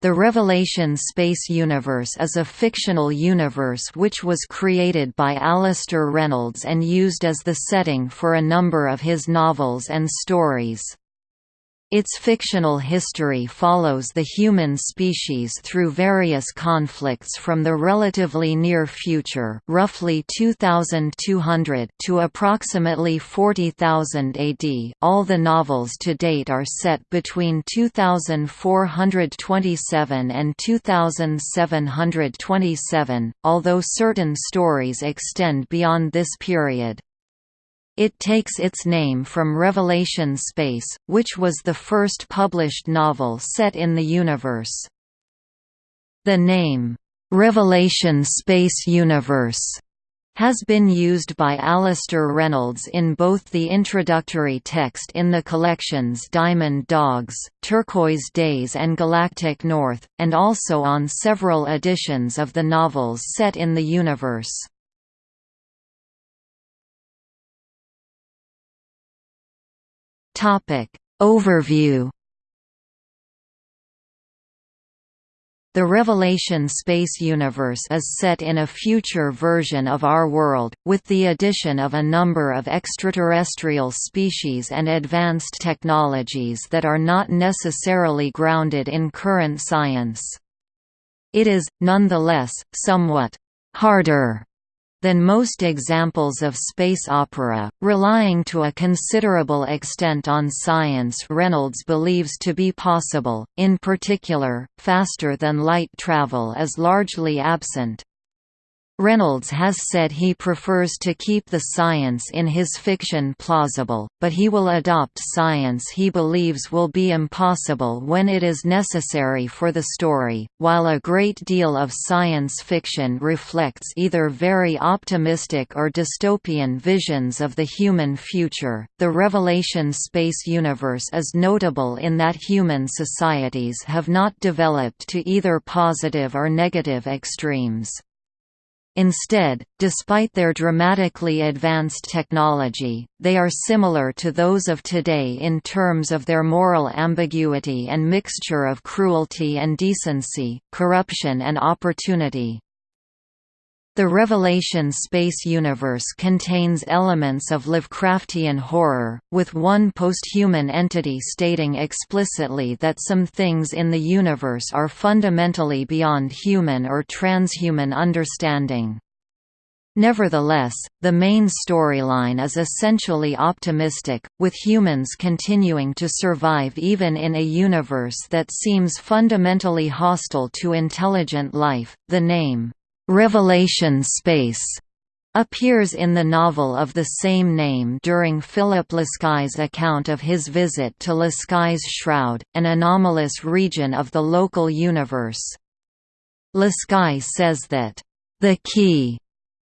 The Revelation space universe is a fictional universe which was created by Alastair Reynolds and used as the setting for a number of his novels and stories. Its fictional history follows the human species through various conflicts from the relatively near future roughly 2200 to approximately 40,000 AD. All the novels to date are set between 2427 and 2727, although certain stories extend beyond this period. It takes its name from Revelation Space, which was the first published novel set in the universe. The name, "'Revelation Space Universe' has been used by Alastair Reynolds in both the introductory text in the collections Diamond Dogs, Turquoise Days and Galactic North, and also on several editions of the novels set in the universe. Topic Overview The Revelation space universe is set in a future version of our world, with the addition of a number of extraterrestrial species and advanced technologies that are not necessarily grounded in current science. It is, nonetheless, somewhat «harder» than most examples of space opera, relying to a considerable extent on science Reynolds believes to be possible, in particular, faster-than-light travel is largely absent. Reynolds has said he prefers to keep the science in his fiction plausible, but he will adopt science he believes will be impossible when it is necessary for the story. While a great deal of science fiction reflects either very optimistic or dystopian visions of the human future, the Revelation space universe is notable in that human societies have not developed to either positive or negative extremes. Instead, despite their dramatically advanced technology, they are similar to those of today in terms of their moral ambiguity and mixture of cruelty and decency, corruption and opportunity. The Revelation space universe contains elements of Lovecraftian horror, with one posthuman entity stating explicitly that some things in the universe are fundamentally beyond human or transhuman understanding. Nevertheless, the main storyline is essentially optimistic, with humans continuing to survive even in a universe that seems fundamentally hostile to intelligent life. The name, Revelation Space appears in the novel of the same name during Philip Lascaille's account of his visit to Lascaille's Shroud, an anomalous region of the local universe. Lascaille says that, "...the key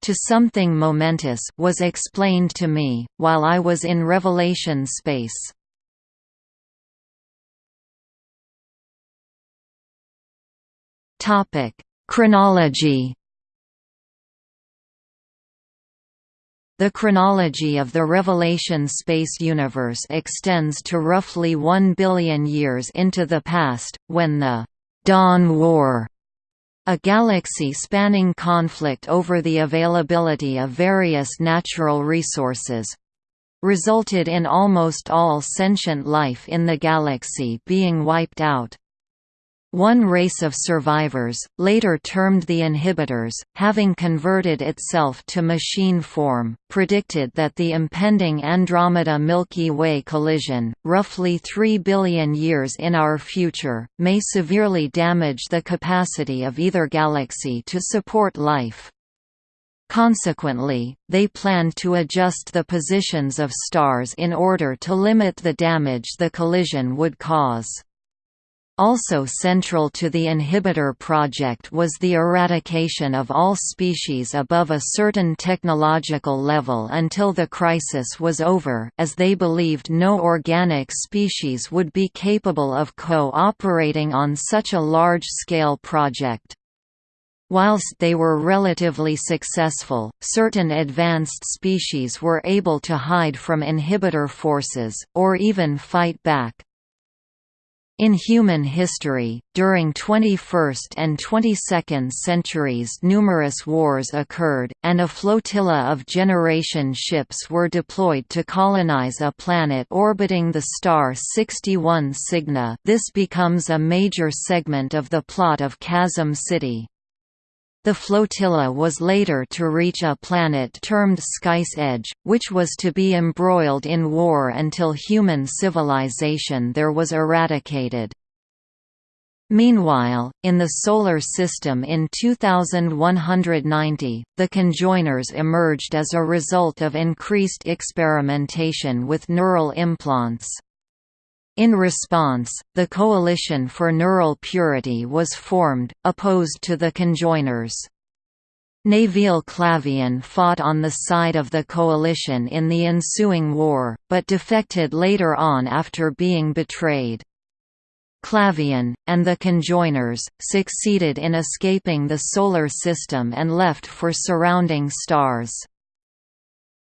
to something momentous was explained to me, while I was in Revelation space." Chronology The chronology of the Revelation space universe extends to roughly one billion years into the past, when the «Dawn War» a galaxy-spanning conflict over the availability of various natural resources, resulted in almost all sentient life in the galaxy being wiped out. One race of survivors, later termed the Inhibitors, having converted itself to machine form, predicted that the impending Andromeda Milky Way collision, roughly 3 billion years in our future, may severely damage the capacity of either galaxy to support life. Consequently, they planned to adjust the positions of stars in order to limit the damage the collision would cause. Also central to the inhibitor project was the eradication of all species above a certain technological level until the crisis was over as they believed no organic species would be capable of co-operating on such a large-scale project. Whilst they were relatively successful, certain advanced species were able to hide from inhibitor forces, or even fight back. In human history, during 21st and 22nd centuries numerous wars occurred, and a flotilla of generation ships were deployed to colonize a planet orbiting the star 61 Cygni this becomes a major segment of the plot of Chasm City. The flotilla was later to reach a planet termed Sky's Edge, which was to be embroiled in war until human civilization there was eradicated. Meanwhile, in the Solar System in 2190, the conjoiners emerged as a result of increased experimentation with neural implants. In response, the Coalition for Neural Purity was formed, opposed to the conjoiners. Nevil Clavain fought on the side of the coalition in the ensuing war, but defected later on after being betrayed. Clavain, and the conjoiners, succeeded in escaping the Solar System and left for surrounding stars.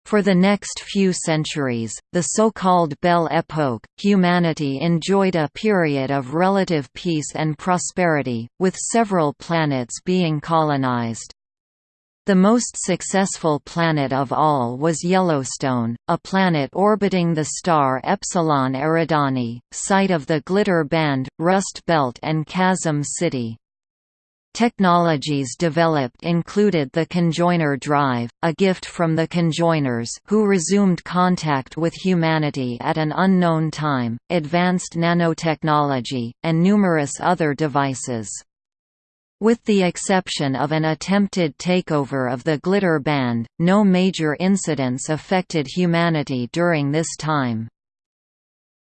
For the next few centuries, the so-called Belle Époque, humanity enjoyed a period of relative peace and prosperity, with several planets being colonized. The most successful planet of all was Yellowstone, a planet orbiting the star Epsilon Eridani, site of the Glitter Band, Rust Belt and Chasm City. Technologies developed included the conjoiner drive, a gift from the conjoiners who resumed contact with humanity at an unknown time, advanced nanotechnology, and numerous other devices. With the exception of an attempted takeover of the Glitter Band, no major incidents affected humanity during this time.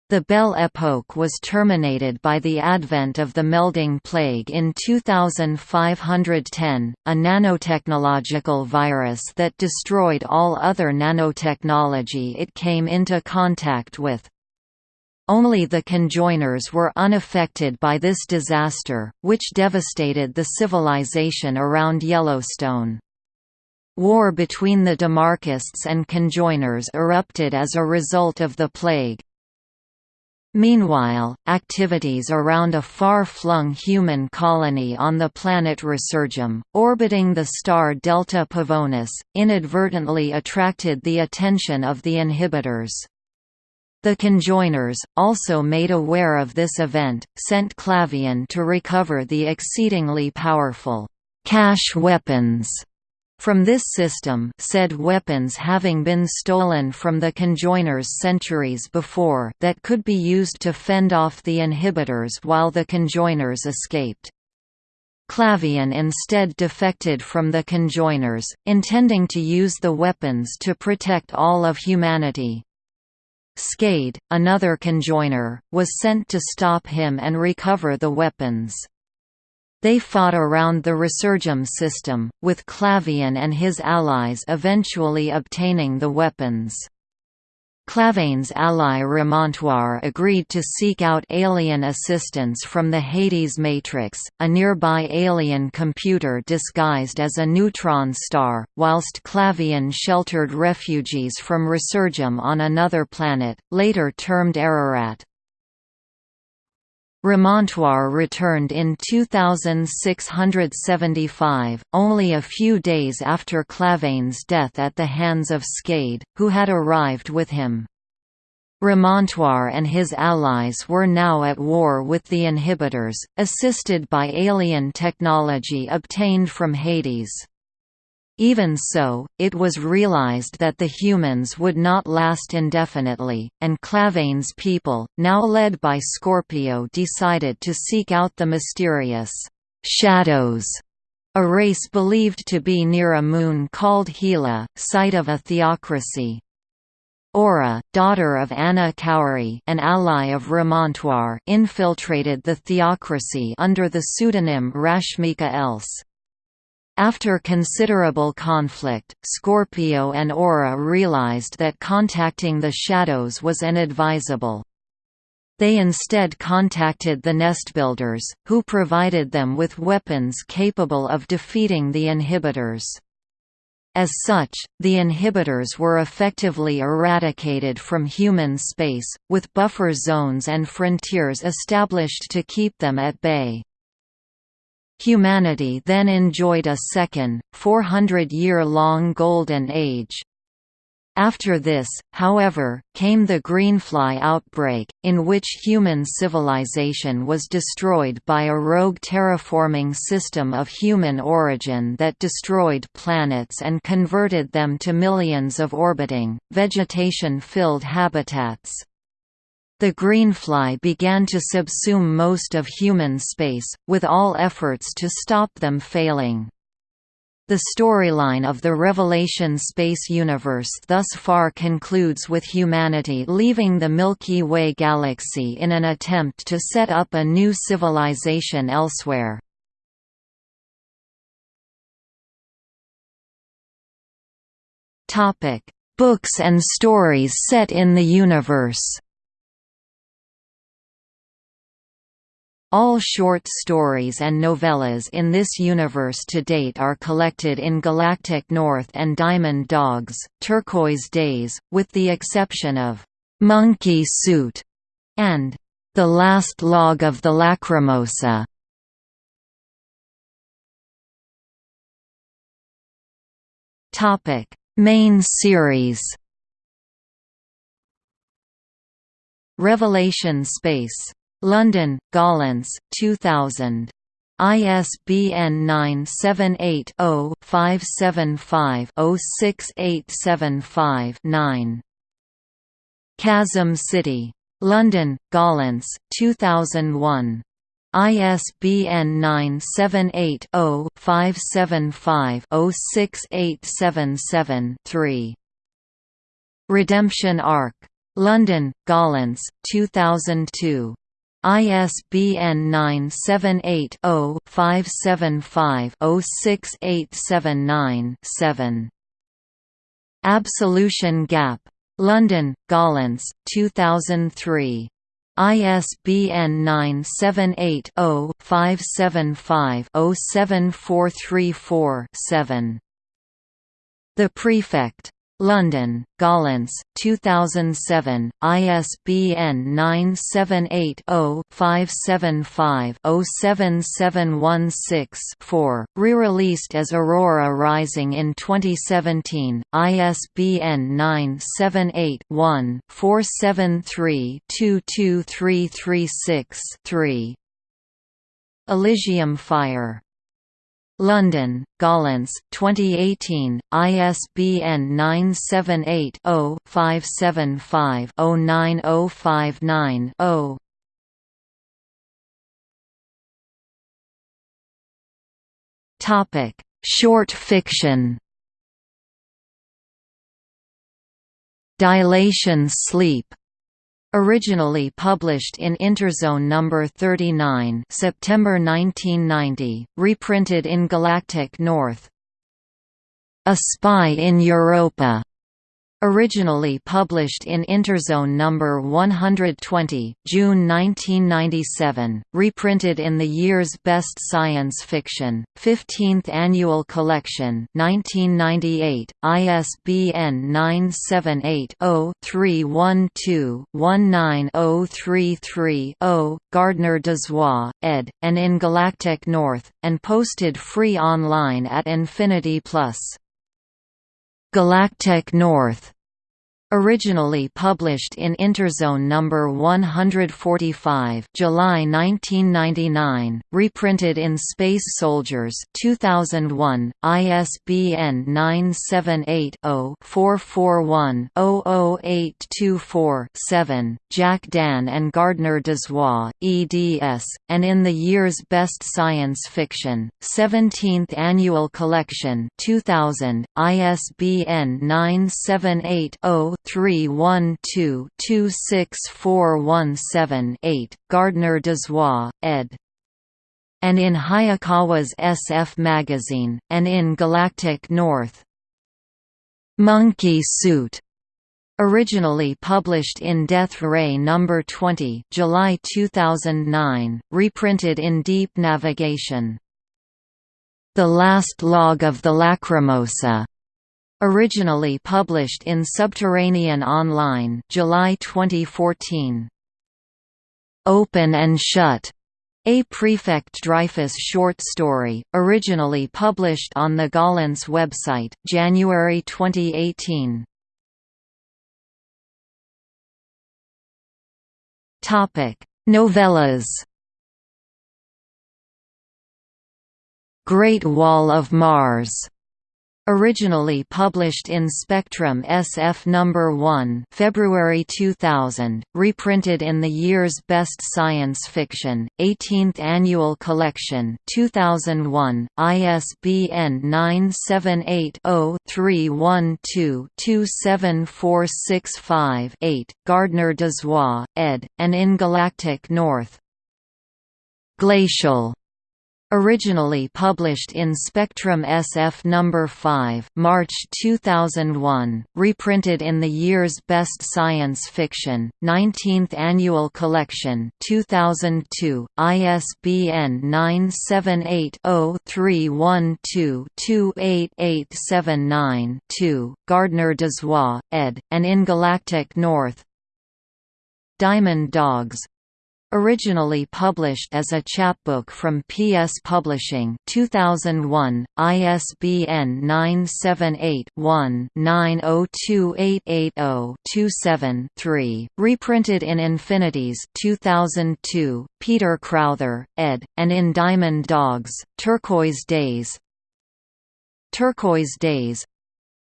The Belle Époque was terminated by the advent of the melding plague in 2510, a nanotechnological virus that destroyed all other nanotechnology it came into contact with. Only the conjoiners were unaffected by this disaster, which devastated the civilization around Yellowstone. War between the Demarchists and conjoiners erupted as a result of the plague, Meanwhile, activities around a far-flung human colony on the planet Resurgam, orbiting the star Delta Pavonis, inadvertently attracted the attention of the inhibitors. The conjoiners, also made aware of this event, sent Clavain to recover the exceedingly powerful cache weapons from this system said weapons having been stolen from the conjoiners centuries before that could be used to fend off the inhibitors while the conjoiners escaped. Clavain instead defected from the conjoiners, intending to use the weapons to protect all of humanity. Skade, another conjoiner, was sent to stop him and recover the weapons. They fought around the Resurgam system, with Clavain and his allies eventually obtaining the weapons. Clavain's ally Remontoire agreed to seek out alien assistance from the Hades Matrix, a nearby alien computer disguised as a neutron star, whilst Clavain sheltered refugees from Resurgam on another planet, later termed Ararat. Remontoire returned in 2675, only a few days after Clavain's death at the hands of Skade, who had arrived with him. Remontoire and his allies were now at war with the inhibitors, assisted by alien technology obtained from Hades. Even so, it was realized that the humans would not last indefinitely, and Clavain's people, now led by Scorpio decided to seek out the mysterious «shadows», a race believed to be near a moon called Hela, site of a theocracy. Aura, daughter of Ana Khouri an ally of Remontoire infiltrated the theocracy under the pseudonym Rashmika Els. After considerable conflict, Scorpio and Aura realized that contacting the Shadows was inadvisable. They instead contacted the Nestbuilders, who provided them with weapons capable of defeating the inhibitors. As such, the inhibitors were effectively eradicated from human space, with buffer zones and frontiers established to keep them at bay. Humanity then enjoyed a second, 400-year-long golden age. After this, however, came the Greenfly outbreak, in which human civilization was destroyed by a rogue terraforming system of human origin that destroyed planets and converted them to millions of orbiting, vegetation-filled habitats. The Greenfly began to subsume most of human space, with all efforts to stop them failing. The storyline of the Revelation space universe thus far concludes with humanity leaving the Milky Way galaxy in an attempt to set up a new civilization elsewhere. Books and stories set in the universe All short stories and novellas in this universe to date are collected in Galactic North and Diamond Dogs, Turquoise Days, with the exception of Monkey Suit and The Last Log of the Lacrimosa. Topic: Main series. Revelation Space London, Gollancz, 2000. ISBN 978-0-575-06875-9. Chasm City. London, Gollancz, 2001. ISBN 978 0 575 06877 3. Redemption Ark. London, Gollancz, 2002. ISBN 978-0-575-06879-7. Absolution Gap. London, Gollancz, 2003. ISBN 978 0 575 07434 7. The Prefect. London, Gollancz, 2007, ISBN 978-0-575-07716-4, re-released as Aurora Rising in 2017, ISBN 978-1-473-22336-3. Elysium Fire London, Gollancz, 2018, ISBN 978 0 575 09059 0. Topic: Short fiction. Dilation Sleep Originally published in Interzone No. 39 September 1990, reprinted in Galactic North. A Spy in Europa Originally published in Interzone No. 120, June 1997, reprinted in the year's Best Science Fiction, 15th Annual Collection 1998, ISBN 978-0-312-19033-0, Gardner Dozois, ed., and in Galactic North, and posted free online at Infinity Plus. Galactic North Originally published in Interzone No. 145 July 1999, reprinted in Space Soldiers 2001, ISBN 978-0-441-00824-7, Jack Dann and Gardner Dozois, eds, and in the year's Best Science Fiction, 17th Annual Collection 2000, ISBN 978 0 312-26417-8, Gardner Dozois, ed. And in Hayakawa's SF Magazine, and in Galactic North. Monkey Suit Originally published in Death Ray No. 20 July 2009, reprinted in Deep Navigation. The Last Log of the Lacrimosa Originally published in Subterranean Online July 2014. Open and Shut a Prefect Dreyfus short story, originally published on the Gollancz website, January 2018. Topic: Novellas. Great Wall of Mars Originally published in Spectrum SF No. 1 February 2000, reprinted in the year's Best Science Fiction, 18th Annual Collection 2001, ISBN 978-0-312-27465-8, Gardner-Dozois, ed., and in Galactic North. Glacial Originally published in Spectrum SF No. 5 March 2001, reprinted in the year's Best Science Fiction, 19th Annual Collection 2002, ISBN 978-0-312-28879-2, Gardner-Dozois, ed., and in Galactic North Diamond Dogs Originally published as a chapbook from PS Publishing 2001, ISBN 978-1-902880-27-3, reprinted in Infinities 2002, Peter Crowther, ed., and in Diamond Dogs, Turquoise Days Turquoise Days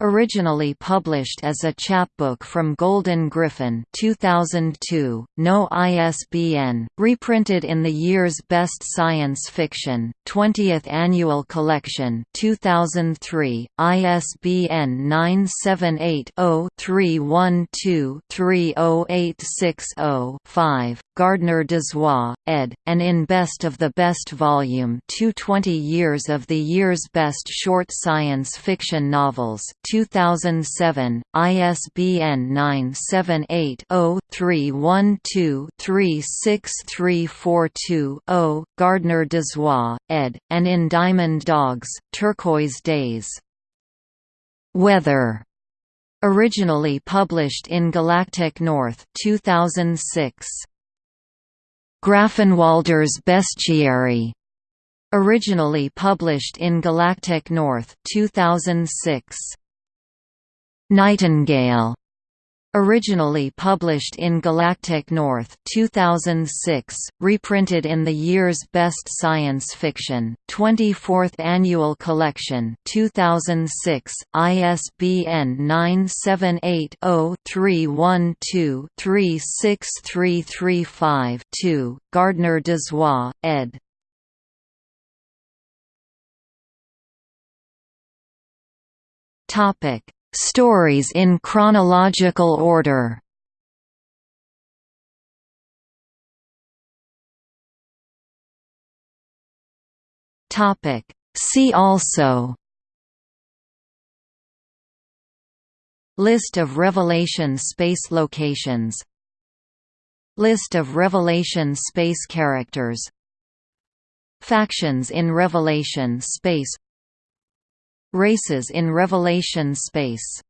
Originally published as a chapbook from Golden Griffin 2002, no ISBN, reprinted in the year's Best Science Fiction, 20th Annual Collection 2003, ISBN 978-0-312-30860-5, Gardner-Dozois, ed., and in Best of the Best Volume 220 Years of the Year's Best Short Science Fiction Novels 2007, ISBN 978-0-312-36342-0, Gardner-Dozois, ed., and in Diamond Dogs, Turquoise Days. Weather Originally published in Galactic North 2006. Grafenwalder's Bestiary Originally published in Galactic North 2006. Nightingale Originally published in Galactic North 2006, reprinted in the year's Best Science Fiction, 24th Annual Collection 2006, ISBN 978-0-312-36335-2, Gardner-Dozois, ed. Stories in chronological order. See also. List of Revelation space locations. List of Revelation space characters. Factions in Revelation space Races in Revelation space